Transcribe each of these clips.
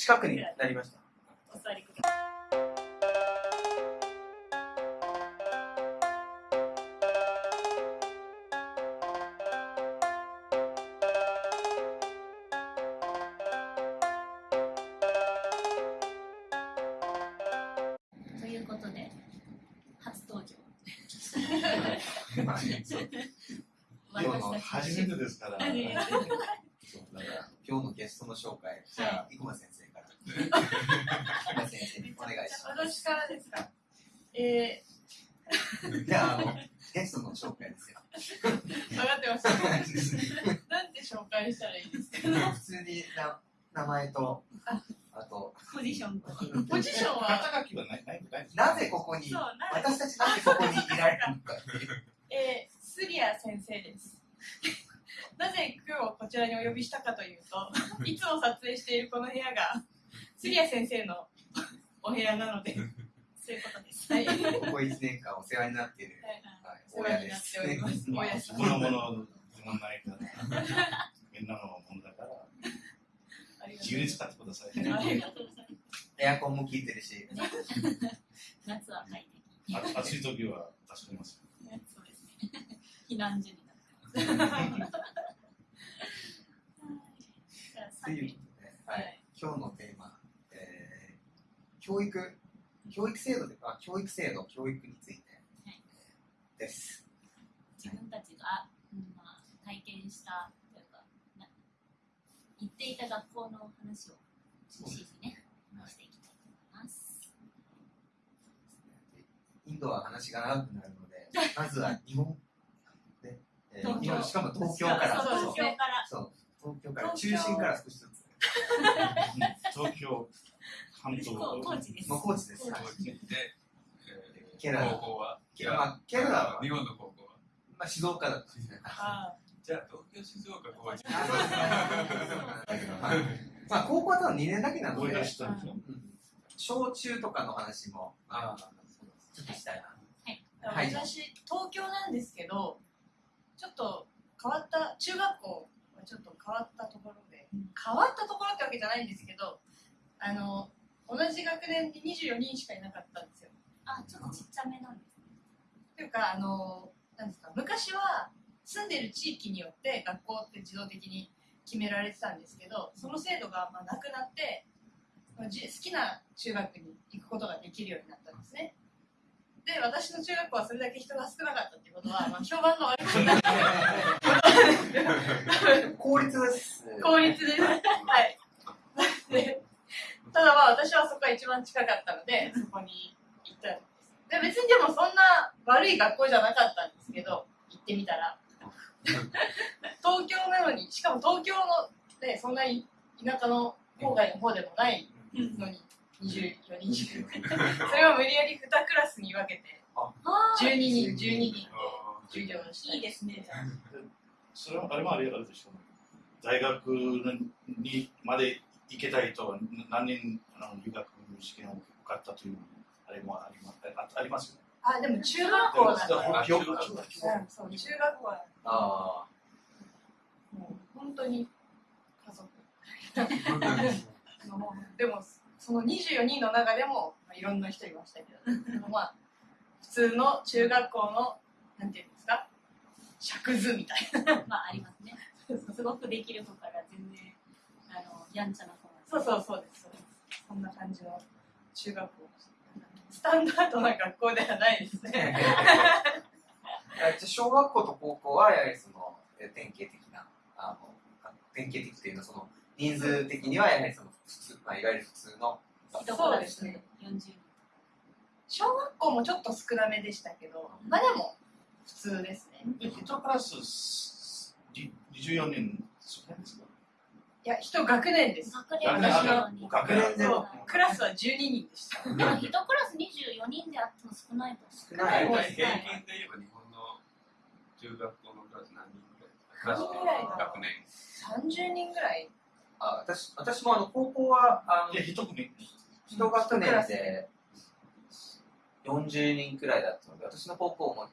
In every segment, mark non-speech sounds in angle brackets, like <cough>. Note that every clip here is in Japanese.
近くになりました。お座りください。ということで、初登場。今日の初めてですから今日のゲストの紹介、じゃあ、生駒先生から。生駒先生にお願いしま私からですか。えす。じゃあ、あの、ゲストの紹介ですよ。ー、分かってました。なんて紹介したらいいですか？普通にな名前と、あと、ポジションと。ポジションは、肩書きはないないないですなぜここにそう、、な私たちなんでここにいられるのかっていう。えー、スリア先生です。なぜ今日こちらにお呼びしたかというと、<laughs> いつも撮影しているこの部屋が、スリア先生のお部屋なので、そういうことです。はい、ここ1年間お世話になっている、はい、お世話になっております。<laughs> 親です。このもの自分ないから。みんなのものだから。自由に使ってください。ありがとうございエアコンも効いてるし、ます。夏は快適。あ暑い時は助かります。そうですね。避難所になってます。<laughs> ということで、はい、今日のテーマ、えー、教育、教育制度で、あ、教育制度、教育についてはいです。自分たちが、うんまあ、体験したというかな行っていた学校の話を中心にね話していきたいと思います。インドは話が長くなるので、まずは日本、ね。えー東京。日本しかも東京から、そうそう東京から。そう東京から、中心から少しずつ、東京、関東、です。高知です。高はい知で、ケララ高校は。ケラまあ、ケララは、日本の高校は。まあ、静岡だったんですね。あじゃあ東京、静岡、高知。あそうですね。は <laughs> いまあ、高校は多分2年だけなので小中とかの話も、あちょっとしたいな。あはい。私、東京なんですけど、ちょっと変わった、中学校はちょっと変わったところで、変わったところってわけじゃないんですけど、あの、同じ学年に24人しかいなかったんですよ。あ、ちょっとちっちゃめなんですね。というか、あの、なんですか、昔は住んでる地域によって学校って自動的に決められてたんですけど、その制度がまあなくなって、まあじ好きな中学に行くことができるようになったんですね。で、私の中学校はそれだけ人が少なかったっていうことは、<laughs> まあ、評判が悪くなって、公立です。<laughs> 公立 <laughs> です。はい。でただまあ私はそこが一番近かったので、そこに行ったんです。で別にでもそんな悪い学校じゃなかったんですけど、行ってみたら。東京なのに、しかも東京の、ね、そんなに田舎の郊外の方でもないのに、24人。しかそれを無理やり2クラスに分けて、あ。12人、12人。あ授業をしたいいですね。じゃあ。それはあれもあれあるでしょう。大学にまで行けたいと何人あの留学試験を受かったというあれもありますあありますよね。あ、でも中学校だった。あ記憶中学記憶うんそう中学校はあもう本当に家族でもその24人の中でも、まあ、いろんな人いましたけどまあ普通の中学校のなんていうんですか尺図みたいなまあありますね。すごくできる子から全然やんちゃな子。そうそうそうですそうです。そんな感じの中学校スタンダードな学校ではないですね。<laughs> じゃあ小学校と高校はやはりそのえ典型的なあの典型的というのはその人数的にはやはりその普通、まあ、いわゆる普通のそうですね。40人。小学校もちょっと少なめでしたけどまあでも普通ですね。え一クラスじ24人少ないですか？いや一学年です。学年学年はあ24人。学年でクラスは12人でした。でも一クラス24人であっても少ないと少ない平均で言えば日本の中学校のクラス何人ぐらいクラス何人ぐらいだろう？学年30人ぐらい。あ私私もあの高校はあので一組一学年で40人くらいだったので私の高校も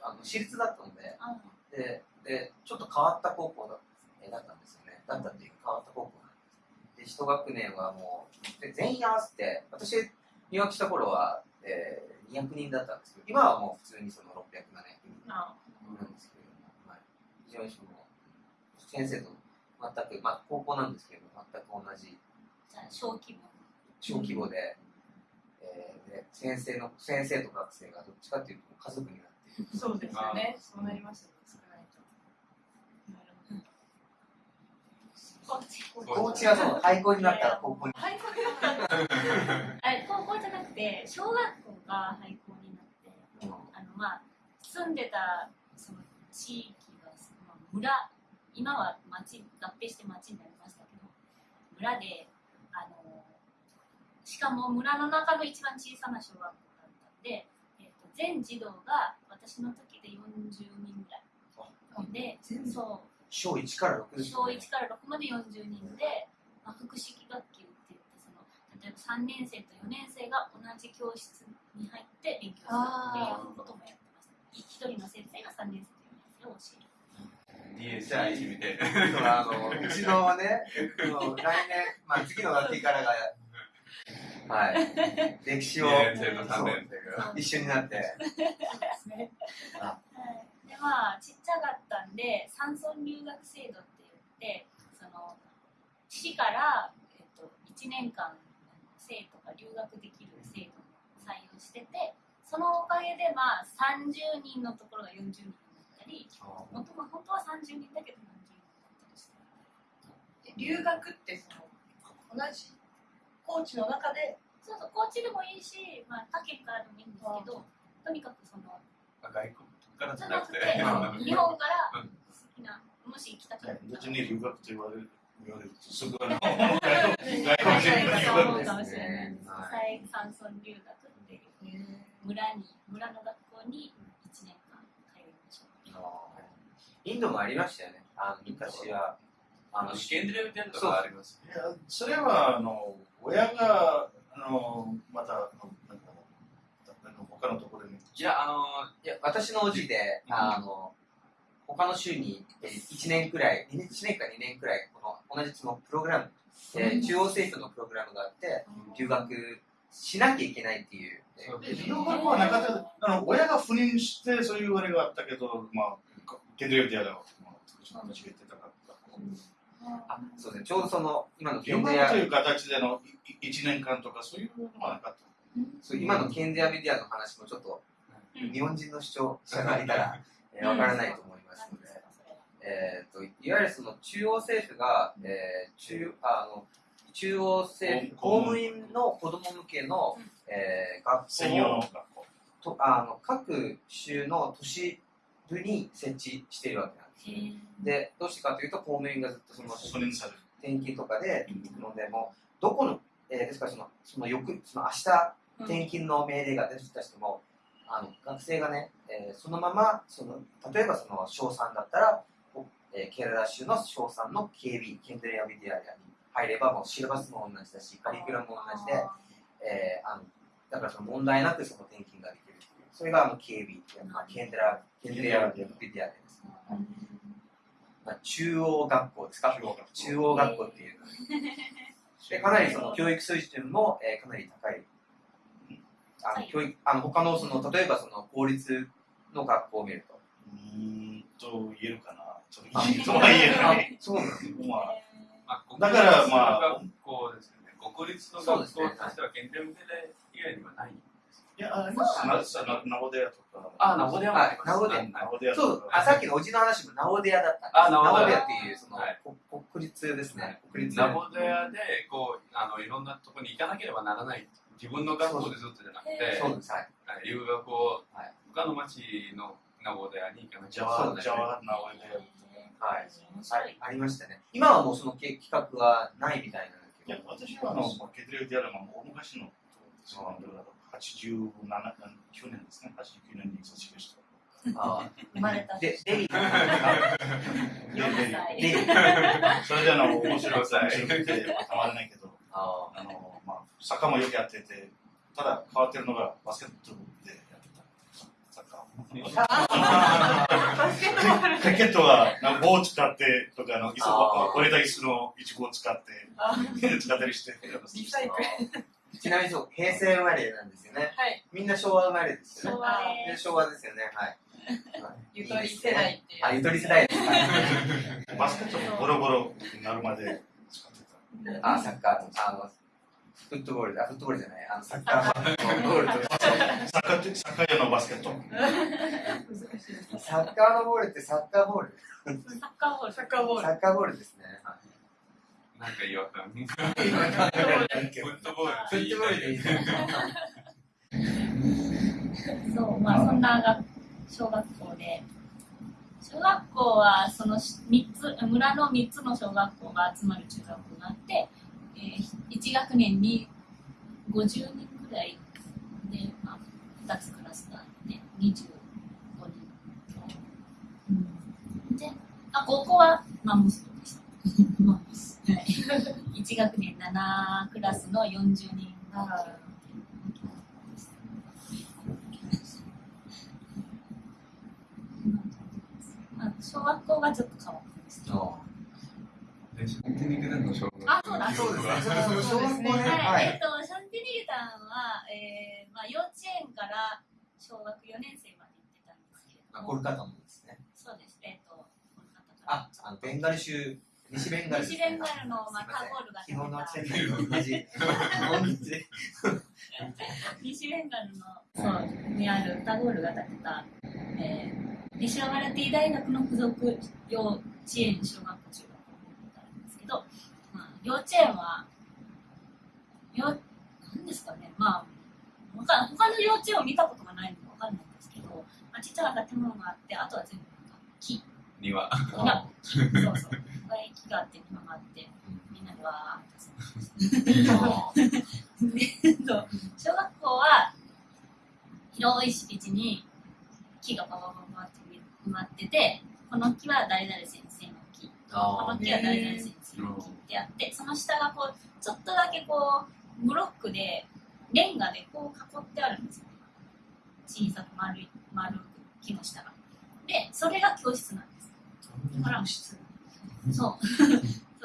あの私立だったのであででちょっと変わった高校だったんですよ。ねだったっていうか変わった高校で一学年はもうで全員合わせて私入学した頃は、えー、200人だったんですけど今はもう普通にその600、700人あ。なんですけれども、はい、非常にその先生と全く、まあ、高校なんですけど全く同じ。小規模。小規模で,、えーで先生の先生と学生がどっちかっていうと家族になっている。そうですよね。そうなりますよね。少ないと。なるほど。高知高知はその廃校になったら高校にはい、そうだった。あ高校じゃなくて小学校が廃校になってあのまあ住んでたその地域が、まあ、村今は町合併して町になりましたけど村であのしかも村の中の一番小さな小学校だったんで、えっと全児童が私の時で40人ぐらいでそう小1から6ですね。1から6まで40人で、まあ、複式学級って言ってその例えば3年生と4年生が同じ教室に入って勉強するっていうこともやってました一人の先生が3年生と4年生を教える。DSI みたいな。あのうちのね、来年、まあ、次の学期からが、はい、<laughs> 歴史を2年生と3そう。年生が。一緒になって、ですね。はちっちゃかったんで山村留学制度って言ってその市から、えっと、1年間生徒が留学できる制度を採用しててそのおかげでまあ30人のところが40人になったり本当は本当は30人だけど40人になったりして。留学ってその同じ高知の中で？そうそう高知でもいいし、まあ、他県からでもいいんですけどとにかくその外国？からじじゃゃなくて。日本から好きなもし行きたかったらどっちに留学と言われる言われる。とすぐあの外外国人国人が。<laughs> 思うかもしれない。山村留学っていう村に村の学校に1年間通いましょう。インドもありましたよね、あの昔は。あの試験でみたいなのがあります。いやそれはあの親があのまたあのなんかあの他のところにいや、あの、いや私のおじで、うんあの他の州に1年くらい、1年か2年くらい、この同じそのプログラム、えー中央政府のプログラムがあって、留学しなきゃいけないっていう。留学はなかったあの親が赴任してそういうあれがあったけど、まあ、ケンドリオディアが、まあ、私が言ってたから。あそうですね、ちょうどその今のケ留ンゼア学という形での1年間とかそういうのはなかった。そう今のケンゼアメディアの話もちょっと日本人の主張者がいたら、えーわからないと思いますので、えー、といわゆるその中央政府が、えー中あの中央政府公務員の子ども向けの、えー学専用の校を学校。とあの各州の都市部に設置しているわけなんですへね。ーでどうしてかというと公務員がずっとその。転勤とかで行くのでもうどこの、えーですからそのその翌その明日転勤の命令が出てきたしても、あの学生がね、えーそのままその例えばその小3だったら、おえーケララ州の小3の KB ケンドリア・ビディアに入ればもうシラバスも同じだしカリキュラムも同じで、えーあのだからその問題なくその転勤ができるそれがあの KB っていう、まあ、ケンドラケンドリア・ビディアです、まあ、中央学校ですか？中央学校。中央学校っていう。<laughs> でかなりその教育水準も、えーかなり高い。あのはい教育あの他のその例えばその公立の学校を見ると。うーんと言えるかな。ちょっと言えとは言えない。そうなんです。まあ、まあ、だからまあ学校ですよね。国立の学校としては、県連で以外にはない。いや、あります。ななナボデアとか。あ、ナボデアもあります。ナボデアはいナボデアそう。あさっきのおじの話もナオデアだったんです。あナオデアっていうその、国立ですね。で、こう、あの、いろんなところに行かなければならない。自分の学校でずっとじゃなくて、そうです。はい。はい留学をはい他の町のナボデアに行かなきゃジャワ、ジャワ、ナボデア。はい。ありましたね。今はもうその企画はないみたいなんですいやけど。、私はあの、ケティアラの大昔の、87、9年ですね。89年に卒業した。あ生まれたーで、<laughs> デリー。4歳。デリー。それであの、面白い、面白くてたまらないけど、ああの、まあ、サッカーもよくやってて、ただ変わってるのがバスケットでやってた。サッカーを。バスケットはなんか棒を使ってとかあの椅子折れた椅子のイチゴを使ってあ使ったりしてちなみにそう、平成生まれなんですよね。はいみんな昭和生まれですよね。昭和でです。昭和ですよね。はい。<laughs> ゆとり世代っていうあ、ゆとり世代 <laughs> バスケットもボロボロになるまで使ってたあ、サッカーの、あの、フットボールだ、フットボールじゃない、あの、サッカーボールと、サッカーってサッカー用のバスケットサッカーのボールってサッカーボール。サッカーボール。サッカーボールサッカーボールですね。はいなんか違和感。フフットボールってットボールでいい。そう、まあそんな学小学校で、小学校はその三つ、村の3つの小学校が集まる中学校があって、えー、1学年に50人ぐらいで、まあ、2つクラスがあって、25人。うん、で、あ、高校はマンモスでした。マンモス。はい。1学年7クラスの40人が、小学校がちょっと変わってます。でシャンティニケタンの小学あそうだそうですね。そう小学校ね。はい、えっはい。と、シャンティニゲタンは、えーまあ、幼稚園から小学4年生まで行ってたんですけれどあ、も、コルカタもですね。そうです、えっ、と、この方からあ、あの、ベンガル州、西ベンガル西ね。ベンガルの、まあ、タゴールが昨日の建て <laughs> チェンナイと同じ。西ベンガルの、そう、にあるタゴールが建てた、えー、西ワマラティ大学の附属幼稚園、小学校、中けど、まあ、幼稚園は、よ、なんですかね、まあ、他他の幼稚園を見たことがないのでわかんないんですけど、まあ、ちっちゃな建物があって、あとは全部なんか木、庭。庭、木 <laughs> そうそう、木があって、庭があって、みんなでわーって遊んでまし <laughs> 小学校は広い敷地に木がババババって埋まってて、この木は誰々先こあの木は誰々先生の木ってあって、その下がこう、ちょっとだけこう、ブロックで、レンガでこう囲ってあるんですよ。小さく丸い、丸く木の下が。で、それが教室なんです。だから、そう。そ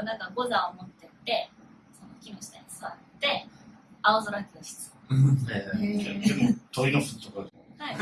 う、なんかゴザを持ってって、その木の下に座って、青空教室。えでも鳥の巣とかはい。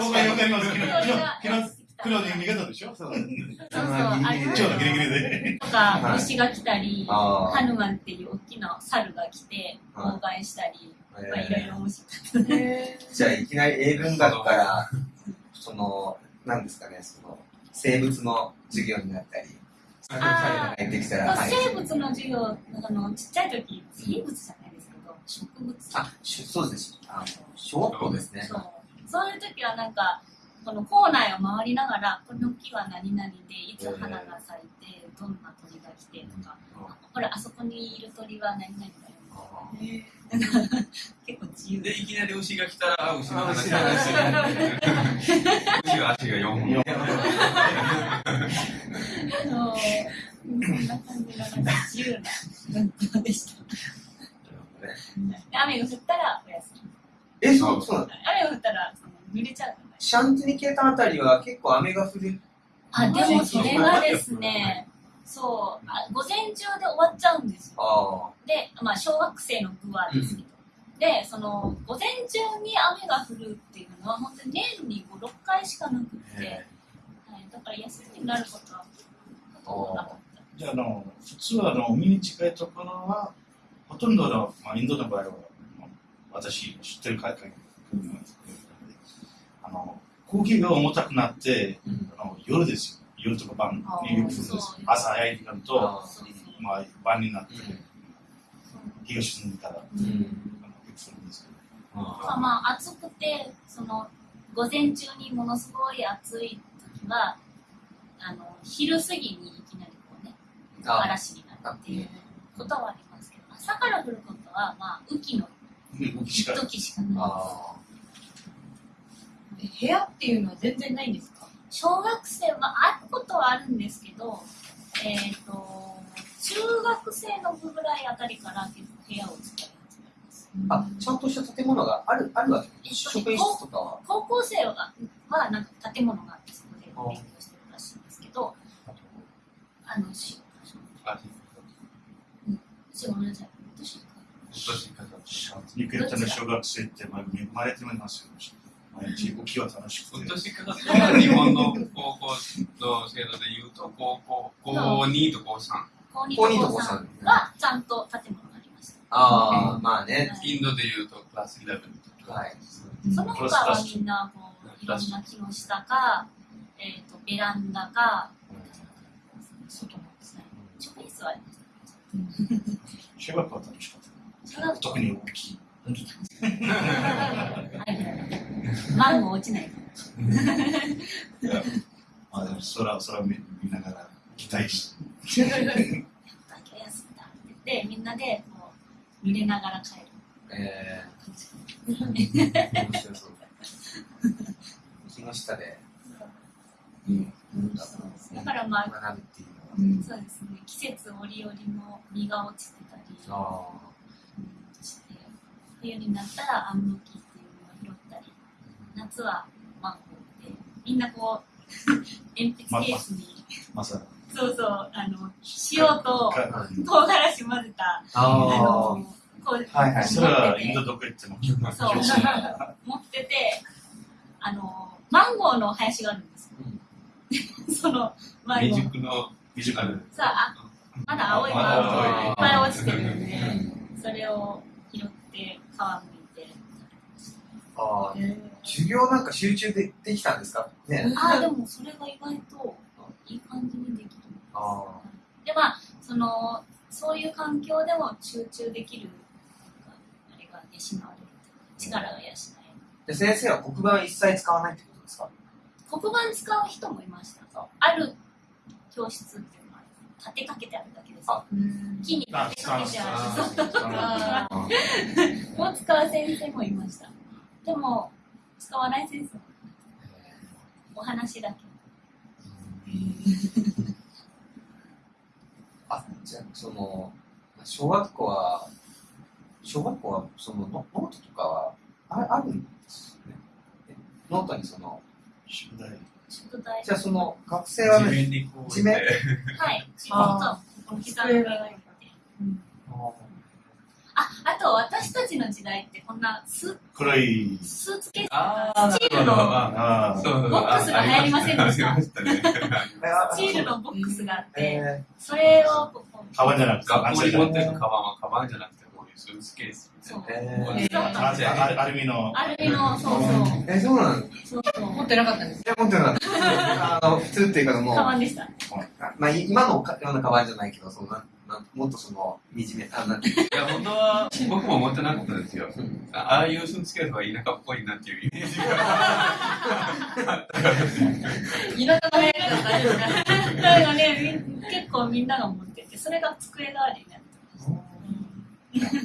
僕はよくありますけど黒で見方でしょ？そう。そうそうまあギリギリでとか、虫が来たり、あハヌマンっていう大きな猿が来て、はい妨害したり、あ。まあいろいろ面白かった。へじゃあ、いきなり英文学から、その、なんですかね、その、生物の授業になったり、あ入ってきたら、まあはい生物の授業、あのちっちゃい時、生物じゃないですけど、植物。あ、しそうです。あの、小学校ですね。そうそういう時はなんか、この校内を回りながら、この木は何々で、いつ花が咲いて、どんな鳥が来てとか、ほら、あそこにいる鳥は何々だよ。あえ結構自由で、いきなり牛が来たら、牛のあ話牛の話牛が足が4本。そうそんな感じの？なんか自由な学校でした。で雨が降ったらお休み。え、そう、そう雨が降ったらその濡れちゃうから。シャンティニケータンあたりは結構雨が降る。あ、でもそれがですね、そう、あ午前中で終わっちゃうんですよ。あで、まあ、小学生の部はですけど。で、その、午前中に雨が降るっていうのは、本当に年に5、6回しかなくって、はい、だから休みになることはほとんどなかった。じゃああの普通はあの海に近いところはほとんどの、まあ、インドの場合はまあ私知ってる海外なんですけどあの空気が重たくなってあの夜ですよ。夜とか晩に降るんですそう朝早い時間と、あそうそうまあ、晩になってうん。日が沈んでから、うん。あのよくするんですけど。まあ、まあ、暑くて、その、午前中にものすごい暑い時は、あの、昼過ぎにいきなりこうね、あ嵐になるっていうことはありますけど、朝から降ることは、まあ、雨季の動きしか時しかない。あー部屋っていうのは全然ないんですか？小学生はあることはあるんですけど、えっ、と、中学生の部ぐらいあたりから結構部屋を使い始めます。あ、ちゃんとした建物がある、あるわけ？えっと職員室とかは？高校生ははなんか建物があってそこで勉強してるらしいんですけどあのしあしごめんなさい私年かかるニクレッタの小学生ってまあ恵まれてますよ。毎日起きは楽しくて。日本の高校の制度でいうと高校高2と高3高2高二と高と高三。3はちゃんと建物がありました。ああ、まあね。インドでいうとクラス11とか。はい。その他はみんなこういろんな木の下か、えー、とベランダか外のですね。職員室はありました小学校は楽しかった。特に大きい。はいマンゴー落ちないまあでも空空見見ながら期待し。だけ休んだって言ってみんなでこう濡れながら帰るえ感じー、面白そう。木の下で。うん。だからまあ学ぶっていうのは。そうですね季節折々の実が落ちてたりあうんして冬になったらアンモキっていうのを拾ったり夏はマンゴーでみんなこう <laughs> 鉛筆ケースにまさそうそうあの塩とか唐辛子混ぜたあ。のこうはいはい。それはインドどこ行ってもそう持っててあのマンゴーの林があるんです。よ、<laughs> そのマンゴー。未熟の未熟あるさああまだ青いマンゴーがいっぱい落ちてるんでそれを拾って皮むいてああ。授業なんか集中でできたんですか？ね。ああでもそれが意外といい感じにできるあでまあそのそういう環境でも集中できるあれが養われる力が養える。で先生は黒板一切使わないってことですか？黒板使う人もいました。ある教室っていうのは立てかけてあるだけです。あ。木に立てかけてある。<laughs> もう使う先生もいましたでも使わない先生。もお話だけ。<laughs> あ、じゃあ、その、小学校は、小学校は、そのノ、ノートとかは、ああるんですよね。えノートにその、宿題。宿題。じゃあその、学生は地ね、面にこう地面。はい。仕事あお膝の上に置いて。ああと私たちの時代ってこんなス黒い。スーツケースああスチールのああそうそうボックスが流行りませんでした？スチールのボックスがあってえそれをこうカバンじゃなくて学校に持ってるカバンはカバンじゃなくてこういうスーツケースそうー、えこうーアルミの。アルミのそうそう。え、そうなんですそうそう持ってなかったんです。いや、持ってなかった。あの、普通っていうかもう、カバンでした。あまあ、い今のかようなカバンじゃないけど、そのななもっとその、惨め、あ、なんていや、本当は僕も持ってなかったですよ。うんああいうスーツケースは田舎っぽいなっていうイメージが。<laughs> 田舎の部屋だった大丈夫かだからねみ結構みんなが持っててそれが机代わりになって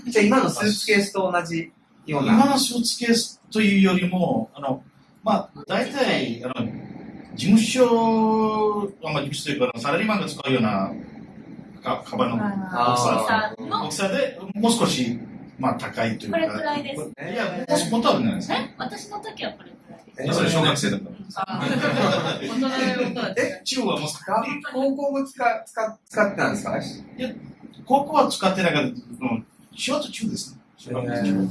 まじゃあ今のスーツケースと同じような。今のスーツケースというよりも、あの、まあ、大体、あの、事務所、まあ、事務所というか、サラリーマンが使うようなかカバンのあさーの大きさで、もう少し、まあ、高いというか。これくらいですいや、もうもっとあるんじゃないですか？え？私の時はこれくらいですえそれ小学生だから。あー大人のことだってえ、中はもう、高校も使使使ってたんですか？高校は使ってなかった。うん小と中ですね。小学校中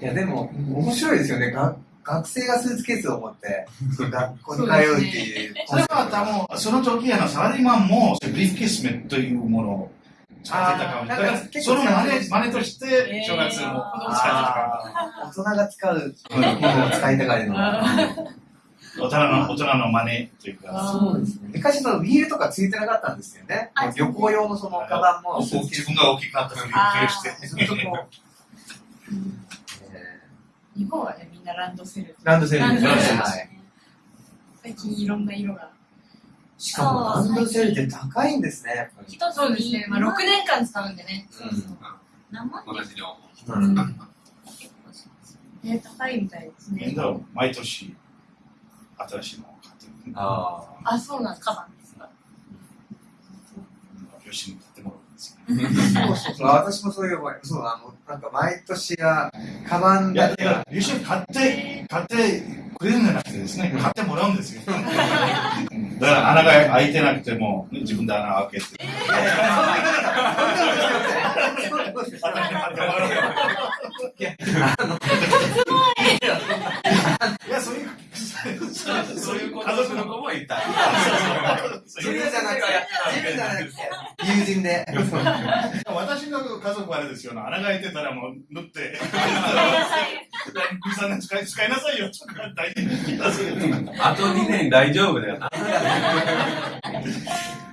いや、でも、面白いですよね。が学生がスーツケースを持って、<laughs> 学校に通うっていう。それは多分、その時あのサラリーマンもブリーフケースメというものを使ってたかもその真似真似として、小学生も使ってたか大人が使うものを使いたがるの。<laughs> 大人の、大人の真似というか。そうですね。昔のウィールとかついてなかったんですよねあ。旅行用のそのカバンも。自分が大きくなったふりをして。<laughs> 日本はねみんなランドセル。ーランドセル。ランドセル。はい。最近いろんな色が。しかもランドセルって高いんですね。一つそうですね、まあ、6年年間使うんでね。何万同じ量。うん。結構しますね高いみたいですね。みんな毎年新しいのを買ってる。ああそうなんですカバンですかよしに買ってもですよ。そうそうそう、私もそういう思い。そう、あの、なんか毎年が、カバンいや、だけ。が、いや、優勝買って、買ってくれるんじゃなくてですね、買ってもらうんですよ。うんだから穴が開いてなくても、ね自分で穴を開けて。い。やそうよいや、そういう、そう。いうこと。をする子もいた。自分じゃなくて、自分じゃなくて、友人で。私の家族はあれですよ、穴が開いてたらもう縫って、<laughs> 2、3年使い使いなさいよ、と。あと2年大丈夫だよな。<laughs>